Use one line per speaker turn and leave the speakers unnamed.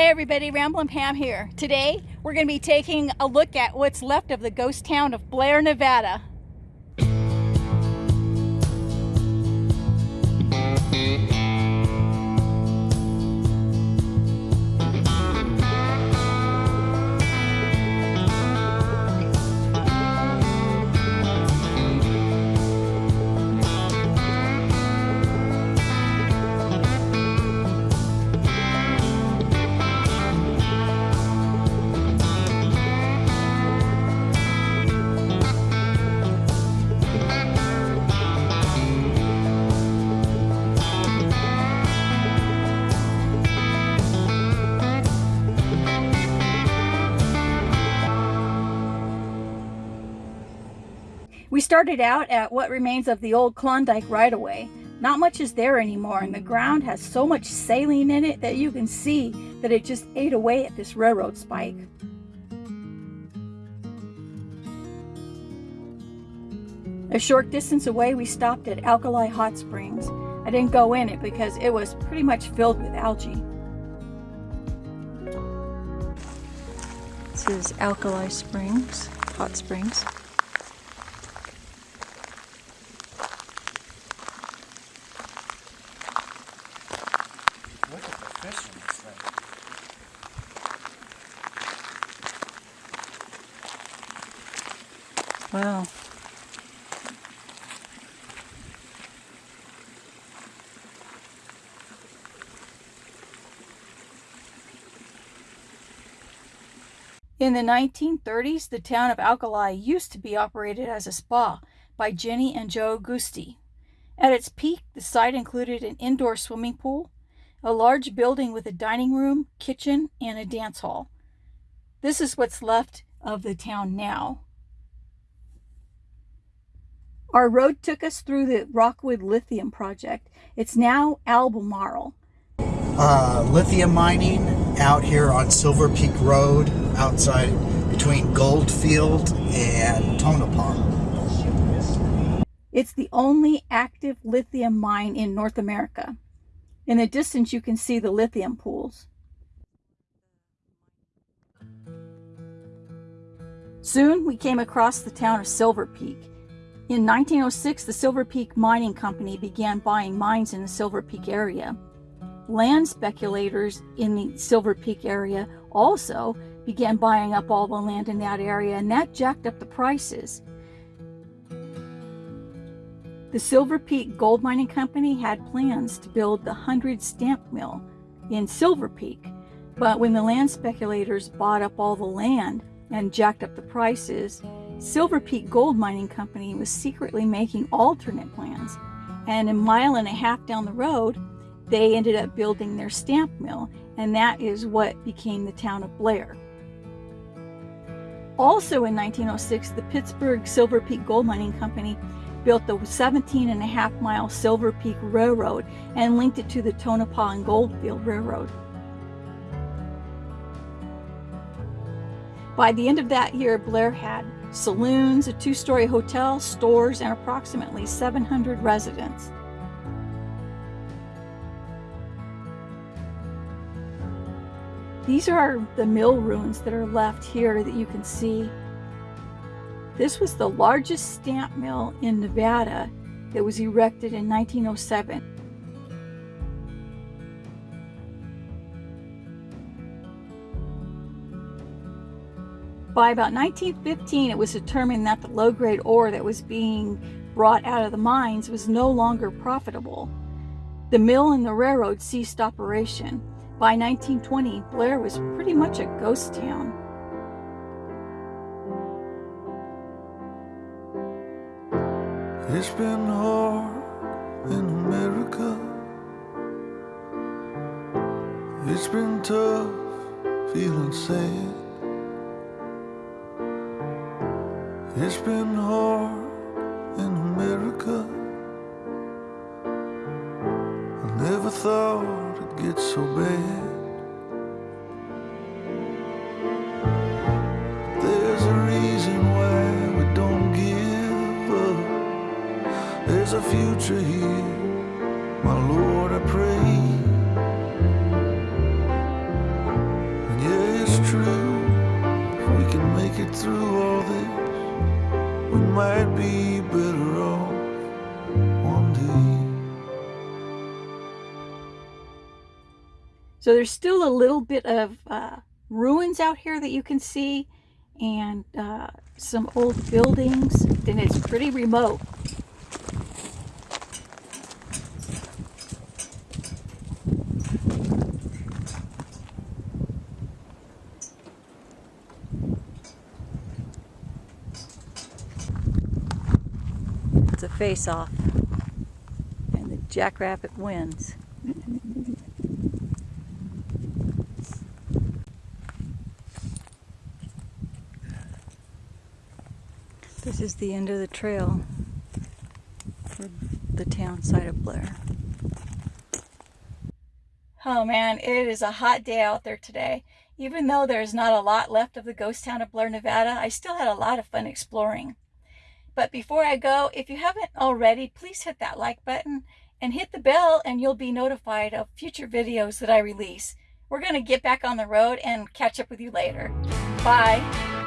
Hey everybody, Ramblin' Pam here. Today, we're going to be taking a look at what's left of the ghost town of Blair, Nevada. Started out at what remains of the old Klondike right-of-way. Not much is there anymore, and the ground has so much saline in it that you can see that it just ate away at this railroad spike. A short distance away, we stopped at Alkali Hot Springs. I didn't go in it because it was pretty much filled with algae. This is Alkali Springs, Hot Springs. Wow. In the 1930s, the town of Alkali used to be operated as a spa by Jenny and Joe Gusti. At its peak, the site included an indoor swimming pool, a large building with a dining room, kitchen, and a dance hall. This is what's left of the town now. Our road took us through the Rockwood Lithium Project. It's now Albemarle.
Uh, lithium mining out here on Silver Peak Road outside between Goldfield and Tonopah.
It's the only active lithium mine in North America. In the distance, you can see the lithium pools. Soon, we came across the town of Silver Peak. In 1906, the Silver Peak Mining Company began buying mines in the Silver Peak area. Land speculators in the Silver Peak area also began buying up all the land in that area, and that jacked up the prices. The Silver Peak Gold Mining Company had plans to build the 100 stamp mill in Silver Peak, but when the land speculators bought up all the land and jacked up the prices, Silver Peak Gold Mining Company was secretly making alternate plans, and a mile and a half down the road, they ended up building their stamp mill, and that is what became the town of Blair. Also in 1906, the Pittsburgh Silver Peak Gold Mining Company built the 17 and a half mile Silver Peak Railroad and linked it to the Tonopah and Goldfield Railroad. By the end of that year, Blair had saloons, a two-story hotel, stores, and approximately 700 residents. These are the mill ruins that are left here that you can see. This was the largest stamp mill in Nevada that was erected in 1907. By about 1915, it was determined that the low-grade ore that was being brought out of the mines was no longer profitable. The mill and the railroad ceased operation. By 1920, Blair was pretty much a ghost town.
It's been hard in America. It's been tough feeling sad. It's been hard in America. I never thought it'd get so bad. There's a reason why we don't give up. There's a future here, my Lord, I pray. Might be better off one day.
So there's still a little bit of uh, ruins out here that you can see and uh, some old buildings and it's pretty remote. It's a face-off and the Jackrabbit wins. This is the end of the trail for the town side of Blair. Oh man, it is a hot day out there today. Even though there's not a lot left of the ghost town of Blair, Nevada, I still had a lot of fun exploring. But before I go, if you haven't already, please hit that like button and hit the bell and you'll be notified of future videos that I release. We're going to get back on the road and catch up with you later. Bye.